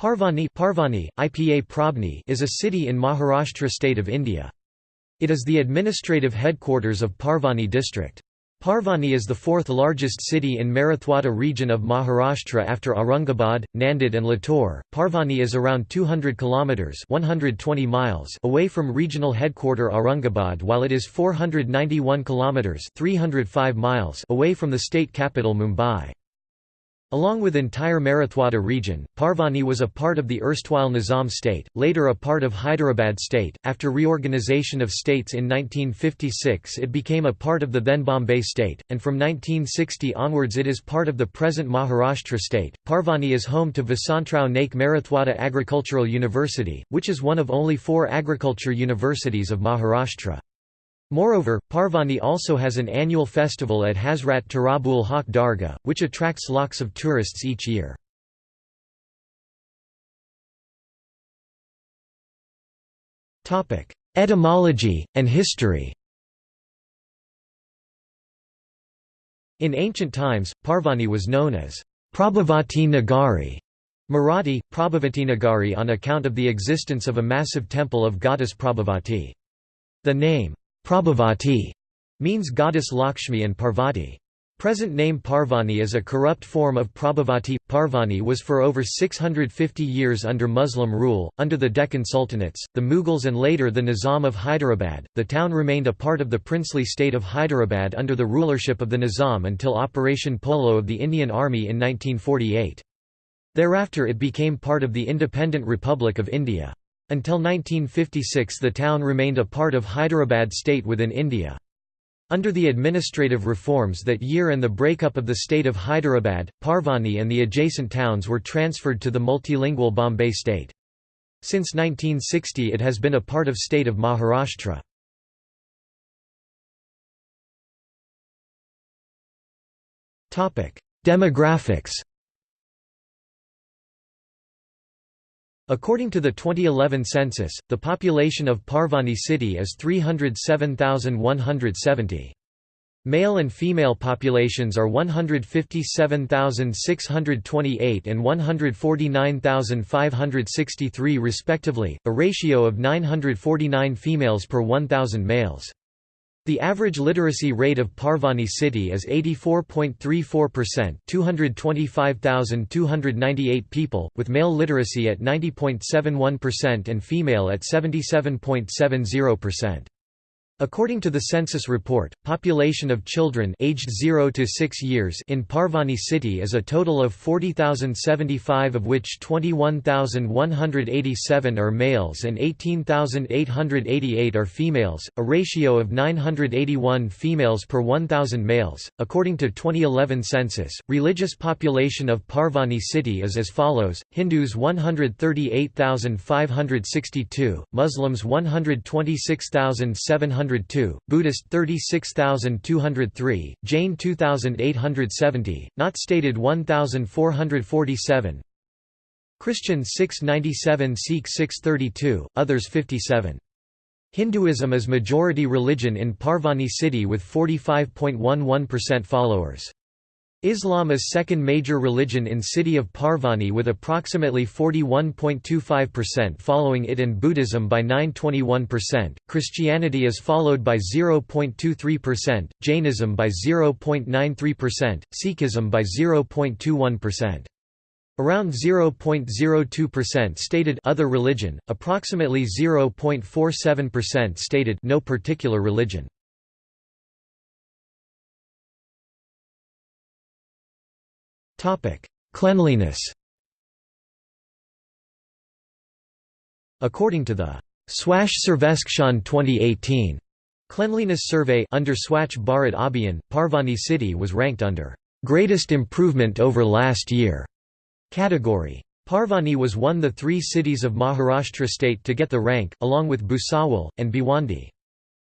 Parbhani, Parvani, IPA Prabni is a city in Maharashtra state of India. It is the administrative headquarters of Parbhani district. Parbhani is the fourth largest city in Marathwada region of Maharashtra after Aurangabad, Nanded and Latur. Parbhani is around 200 kilometers (120 miles) away from regional headquarter Aurangabad while it is 491 kilometers (305 miles) away from the state capital Mumbai. Along with entire Marathwada region, Parbhani was a part of the erstwhile Nizam state, later a part of Hyderabad state. After reorganization of states in 1956, it became a part of the then Bombay state, and from 1960 onwards it is part of the present Maharashtra state. Parbhani is home to Vasantrao Naik Marathwada Agricultural University, which is one of only four agriculture universities of Maharashtra. Moreover, Parbhani also has an annual festival at Hazrat Turabul Haq Dargah, which attracts lakhs of tourists each year. Etymology, and history In ancient times, Parbhani was known as Prabhavati Nagari, Marathi, Prabhavati Nagari on account of the existence of a massive temple of goddess Prabhavati. The name, Prabhavati means goddess Lakshmi and Parvati. Present name Parbhani is a corrupt form of Prabhavati. Parbhani was for over 650 years under Muslim rule. Under the Deccan Sultanates, the Mughals, and later the Nizam of Hyderabad, the town remained a part of the princely state of Hyderabad under the rulership of the Nizam until Operation Polo of the Indian Army in 1948. Thereafter it became part of the Independent Republic of India. Until 1956 the town remained a part of Hyderabad state within India. Under the administrative reforms that year and the breakup of the state of Hyderabad, Parbhani and the adjacent towns were transferred to the multilingual Bombay state. Since 1960 it has been a part of state of Maharashtra. Demographics According to the 2011 census, the population of Parbhani city is 307,170. Male and female populations are 157,628 and 149,563 respectively, a ratio of 949 females per 1,000 males. The average literacy rate of Parbhani city is 84.34% 225,298 people, with male literacy at 90.71% and female at 77.70%. According to the census report, population of children aged 0 to 6 years in Parbhani city is a total of 40,075 of which 21,187 are males and 18,888 are females, a ratio of 981 females per 1,000 males. According to 2011 census, religious population of Parbhani city is as follows: Hindus 138,562, Muslims 126,700 Buddhist 36203, Jain 2870, not stated 1447 Christian 697 Sikh 632, others 57. Hinduism is majority religion in Parbhani city with 45.11% followers. Islam is second major religion in city of Parbhani with approximately 41.25% following it and Buddhism by 9.21%, Christianity is followed by 0.23%, Jainism by 0.93%, Sikhism by 0.21%. Around 0.02% stated other religion, approximately 0.47% stated no particular religion. Cleanliness According to the Swachh Sarvekshan 2018 Cleanliness Survey under Swachh Bharat Abhiyan, Parbhani city was ranked under "...greatest improvement over last year" category. Parbhani was one the three cities of Maharashtra state to get the rank, along with Bhusawal, and Bhiwandi.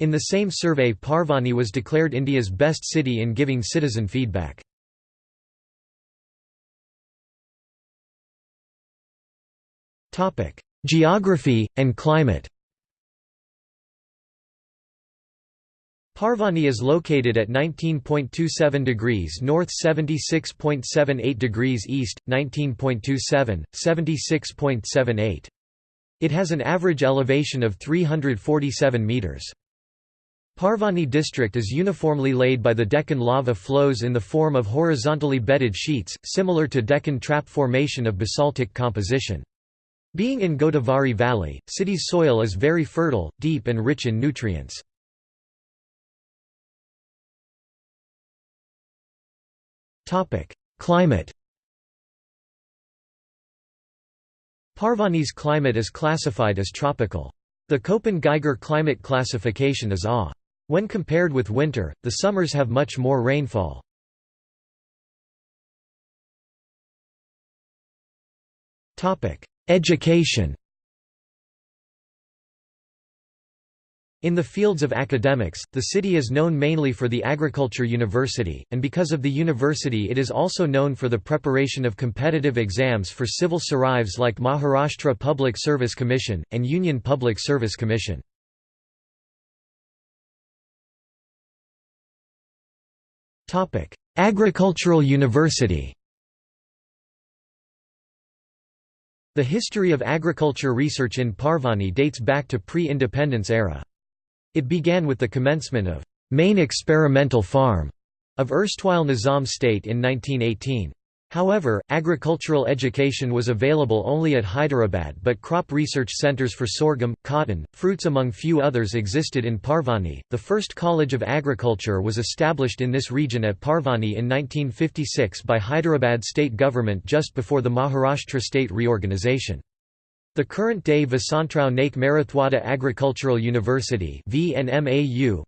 In the same survey Parbhani was declared India's best city in giving citizen feedback. Geography, and climate Parbhani is located at 19.27 degrees north 76.78 degrees east, 19.27, 76.78. It has an average elevation of 347 metres. Parbhani district is uniformly laid by the Deccan lava flows in the form of horizontally bedded sheets, similar to Deccan trap formation of basaltic composition. Being in Godavari Valley, city's soil is very fertile, deep and rich in nutrients. Climate Parbhani's climate is classified as tropical. The Köppen-Geiger climate classification is A. When compared with winter, the summers have much more rainfall. Education In the fields of academics, the city is known mainly for the Agriculture University, and because of the university it is also known for the preparation of competitive exams for civil sarives like Maharashtra Public Service Commission, and Union Public Service Commission. Agricultural University The history of agriculture research in Parbhani dates back to pre-independence era. It began with the commencement of main experimental farm of erstwhile Nizam state in 1918. However, agricultural education was available only at Hyderabad but crop research centers for sorghum, cotton, fruits among few others existed in Parbhani. The first College of Agriculture was established in this region at Parbhani in 1956 by Hyderabad state government just before the Maharashtra state reorganization. The current-day Vasantrao Naik Marathwada Agricultural University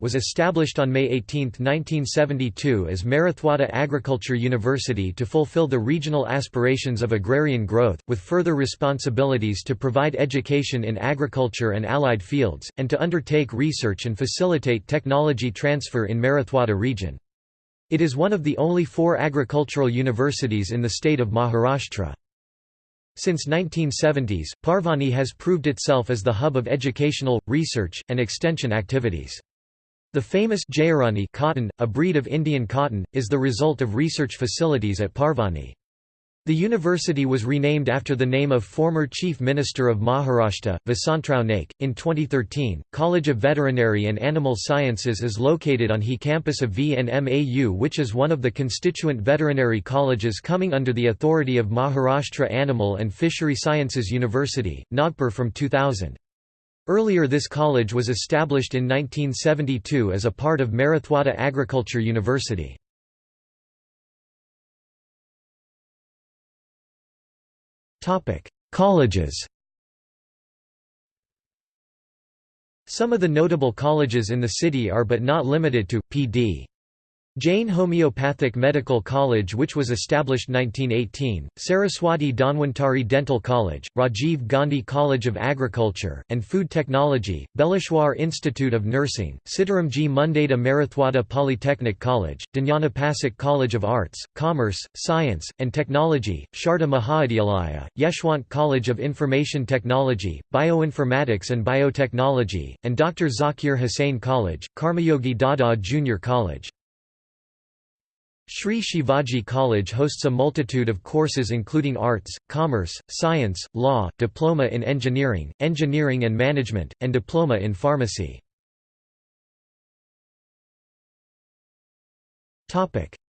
was established on May 18, 1972 as Marathwada Agriculture University to fulfill the regional aspirations of agrarian growth, with further responsibilities to provide education in agriculture and allied fields, and to undertake research and facilitate technology transfer in Marathwada region. It is one of the only four agricultural universities in the state of Maharashtra. Since 1970s, Parbhani has proved itself as the hub of educational, research, and extension activities. The famous Jayarani cotton, a breed of Indian cotton, is the result of research facilities at Parbhani. The university was renamed after the name of former Chief Minister of Maharashtra, Vasantrao Naik. In 2013, College of Veterinary and Animal Sciences is located on HE campus of VNMAU, which is one of the constituent veterinary colleges coming under the authority of Maharashtra Animal and Fishery Sciences University, Nagpur from 2000. Earlier this college was established in 1972 as a part of Marathwada Agriculture University. Colleges Some of the notable colleges in the city are but not limited to, P.D. Jain Homeopathic Medical College which was established 1918, Saraswati Dhanwantari Dental College, Rajiv Gandhi College of Agriculture, and Food Technology, Belishwar Institute of Nursing, Sitaramji Mundada Marathwada Polytechnic College, Dnyanapasak College of Arts, Commerce, Science, and Technology, Sharda Mahavidyalaya, Yeshwant College of Information Technology, Bioinformatics and Biotechnology, and Dr. Zakir Hussain College, Karmayogi Dada Junior College. Sri Shivaji College hosts a multitude of courses including arts, commerce, science, law, diploma in engineering, engineering and management, and diploma in pharmacy.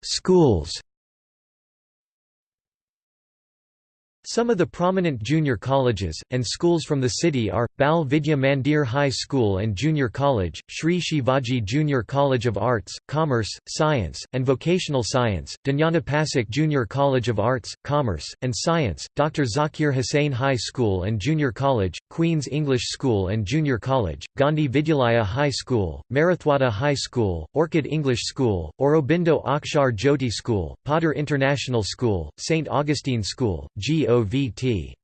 Schools Some of the prominent junior colleges, and schools from the city are, Bal Vidya Mandir High School and Junior College, Sri Shivaji Junior College of Arts, Commerce, Science, and Vocational Science, Dnyanapasak Junior College of Arts, Commerce, and Science, Dr. Zakir Hussain High School and Junior College, Queen's English School and Junior College, Gandhi Vidyalaya High School, Marathwada High School, Orchid English School, Aurobindo Akshar Jyoti School, Potter International School, St. Augustine School, G.O. GOVT.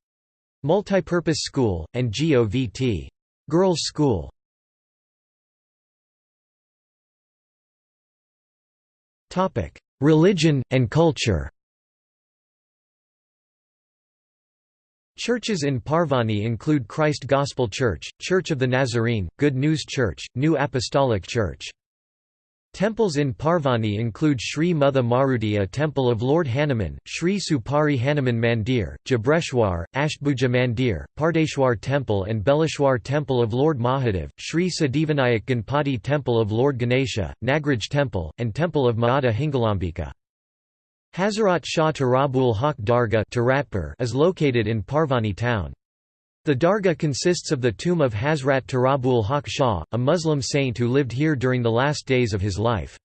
Multipurpose School, and GOVT. Girls' School. Religion, and culture Churches in Parbhani include Christ Gospel Church, Church of the Nazarene, Good News Church, New Apostolic Church. Temples in Parbhani include Sri Mutha Maruti a temple of Lord Hanuman, Sri Supari Hanuman Mandir, Jabreshwar, Ashtbhuja Mandir, Pardeshwar Temple and Belishwar Temple of Lord Mahadev, Sri Siddhivinayak Ganpati Temple of Lord Ganesha, Nagraj Temple, and Temple of Mata Hingalambika. Hazrat Shah Turabul Haq Dargah is located in Parbhani town. The dargah consists of the tomb of Hazrat Turabul Haq Shah, a Muslim saint who lived here during the last days of his life.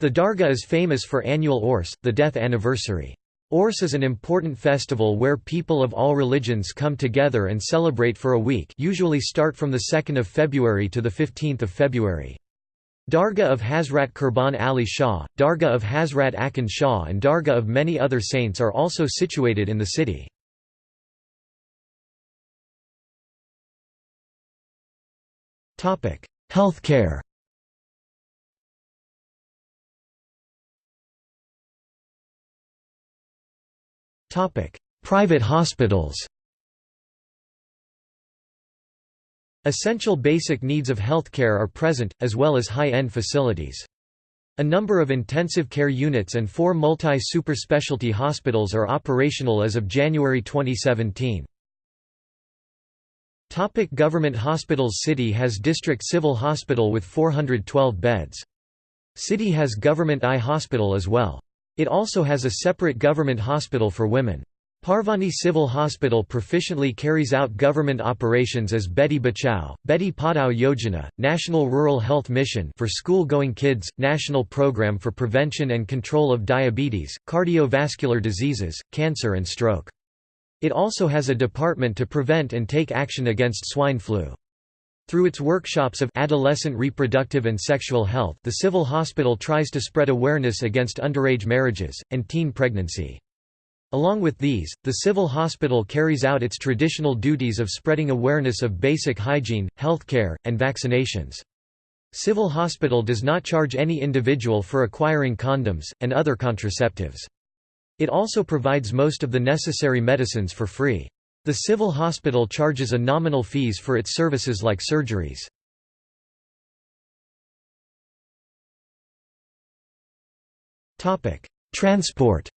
The dargah is famous for annual Urs, the death anniversary. Urs is an important festival where people of all religions come together and celebrate for a week usually start from 2 February to 15 February. Dargah of Hazrat Qurban Ali Shah, Dargah of Hazrat Akhund Shah and Dargah of many other saints are also situated in the city. Healthcare Private hospitals Essential basic needs of healthcare are present, as well as high-end facilities. A number of intensive care units and four multi-super-specialty hospitals are operational as of January 2017. Topic government hospitals City has District Civil Hospital with 412 beds. City has Government Eye Hospital as well. It also has a separate government hospital for women. Parbhani Civil Hospital proficiently carries out government operations as Beti Bachao, Beti Padhao Yojana, National Rural Health Mission for school-going kids, National Program for Prevention and Control of Diabetes, Cardiovascular Diseases, Cancer and Stroke. It also has a department to prevent and take action against swine flu. Through its workshops of adolescent reproductive and sexual health the civil hospital tries to spread awareness against underage marriages, and teen pregnancy. Along with these, the civil hospital carries out its traditional duties of spreading awareness of basic hygiene, healthcare, and vaccinations. Civil hospital does not charge any individual for acquiring condoms, and other contraceptives. It also provides most of the necessary medicines for free. The civil hospital charges a nominal fees for its services like surgeries. Transport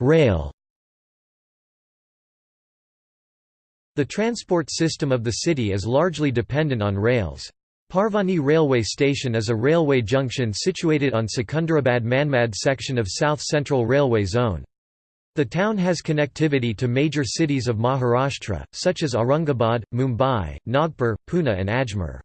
Rail The transport system of the city is largely dependent on rails. Parbhani Railway Station is a railway junction situated on Secunderabad-Manmad section of South Central Railway Zone. The town has connectivity to major cities of Maharashtra, such as Aurangabad, Mumbai, Nagpur, Pune and Ajmer.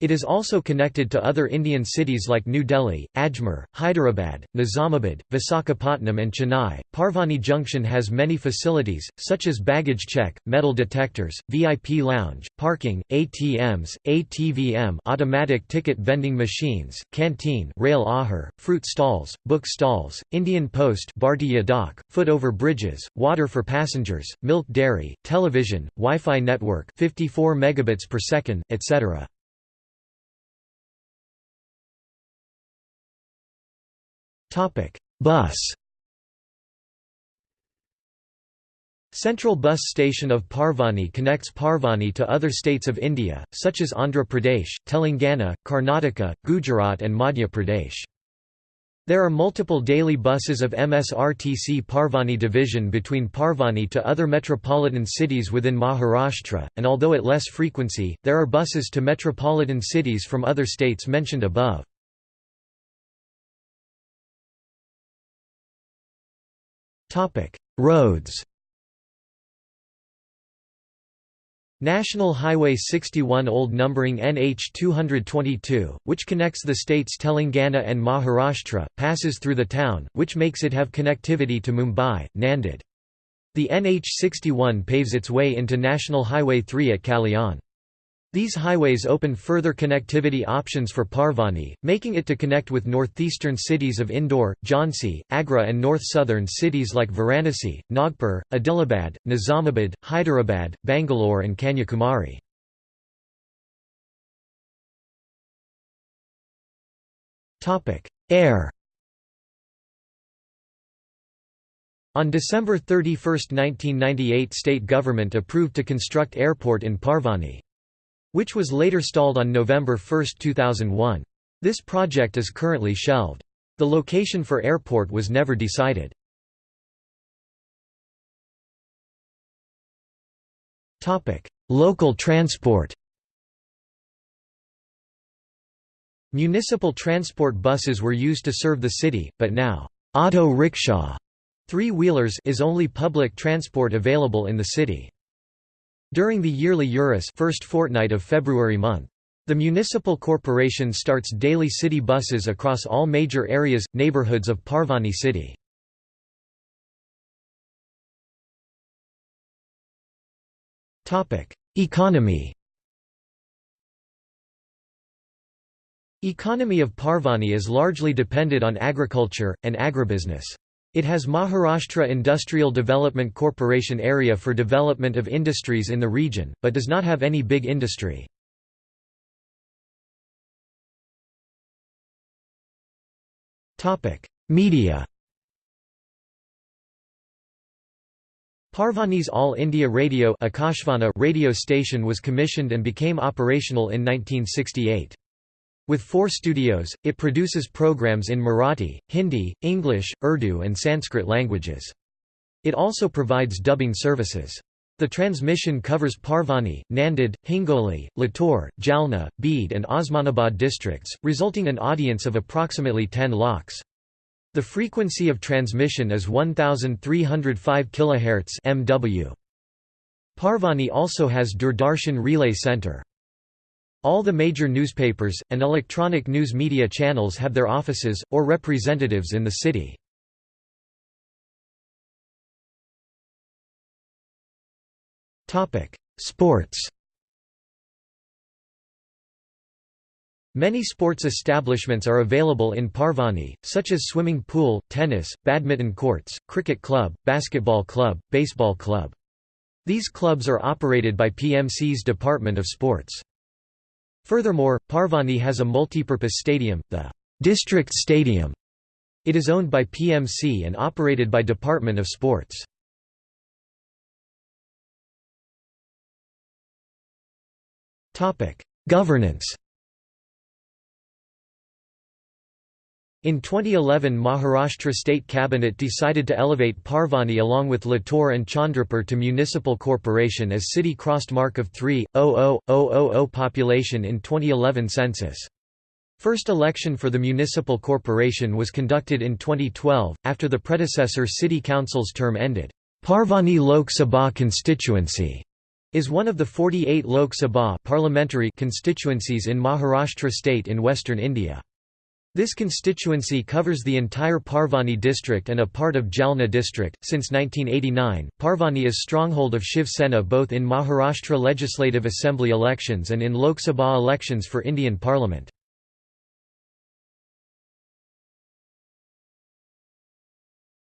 It is also connected to other Indian cities like New Delhi, Ajmer, Hyderabad, Nizamabad, Visakhapatnam and Chennai. Parbhani Junction has many facilities, such as baggage check, metal detectors, VIP lounge, parking, ATMs, ATVM automatic ticket vending machines, canteen rail ahar, fruit stalls, book stalls, Indian Post Bhartiya Dak, foot-over bridges, water for passengers, milk dairy, television, Wi-Fi network 54 megabits per second, etc. Bus Central Bus Station of Parbhani connects Parbhani to other states of India, such as Andhra Pradesh, Telangana, Karnataka, Gujarat and Madhya Pradesh. There are multiple daily buses of MSRTC Parbhani division between Parbhani to other metropolitan cities within Maharashtra, and although at less frequency, there are buses to metropolitan cities from other states mentioned above. Roads National Highway 61 old numbering NH 222, which connects the states Telangana and Maharashtra, passes through the town, which makes it have connectivity to Mumbai, Nanded. The NH 61 paves its way into National Highway 3 at Kalyan. These highways open further connectivity options for Parbhani, making it to connect with northeastern cities of Indore, Jhansi, Agra and north-southern cities like Varanasi, Nagpur, Adilabad, Nizamabad, Hyderabad, Bangalore and Kanyakumari. Air On December 31, 1998 state government approved to construct airport in Parbhani. Which was later stalled on November 1, 2001. This project is currently shelved. The location for airport was never decided. Local transport Municipal transport buses were used to serve the city, but now, auto rickshaw three-wheelers is only public transport available in the city. During the yearly Urus first fortnight of February month, the municipal corporation starts daily city buses across all major areas, neighborhoods of Parbhani city. Economy Economy of Parbhani is largely dependent on agriculture, and agribusiness. It has Maharashtra Industrial Development Corporation area for development of industries in the region, but does not have any big industry. Media Parbhani's All India Radio radio station was commissioned and became operational in 1968. With four studios, it produces programs in Marathi, Hindi, English, Urdu and Sanskrit languages. It also provides dubbing services. The transmission covers Parbhani, Nanded, Hingoli, Latur, Jalna, Beed and Osmanabad districts, resulting an audience of approximately 10 lakhs. The frequency of transmission is 1305 kHz MW. Parbhani also has Doordarshan Relay Center. All the major newspapers, and electronic news media channels have their offices, or representatives in the city. Sports Many sports establishments are available in Parbhani, such as swimming pool, tennis, badminton courts, cricket club, basketball club, baseball club. These clubs are operated by PMC's Department of Sports. Furthermore, Parbhani has a multipurpose stadium, the District Stadium. It is owned by PMC and operated by Department of Sports. Governance In 2011 Maharashtra State Cabinet decided to elevate Parbhani along with Latur and Chandrapur to municipal corporation as city crossed mark of 3,000,000 population in 2011 census. First election for the municipal corporation was conducted in 2012, after the predecessor city council's term ended. Parbhani Lok Sabha constituency is one of the 48 Lok Sabha parliamentary constituencies in Maharashtra state in western India. This constituency covers the entire Parbhani district and a part of Jalna district. Since 1989, Parbhani is stronghold of Shiv Sena both in Maharashtra Legislative Assembly elections and in Lok Sabha elections for Indian Parliament.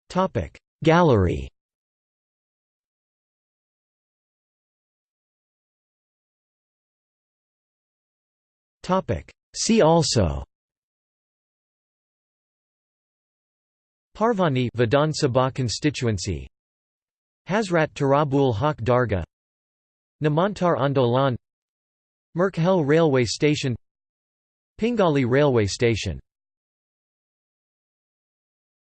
Topic Gallery Topic See also Parbhani Vidhan Sabha constituency. Hazrat Turabul Haq Dargah. Namantar Andolan. Merkhel railway station. Pingali railway station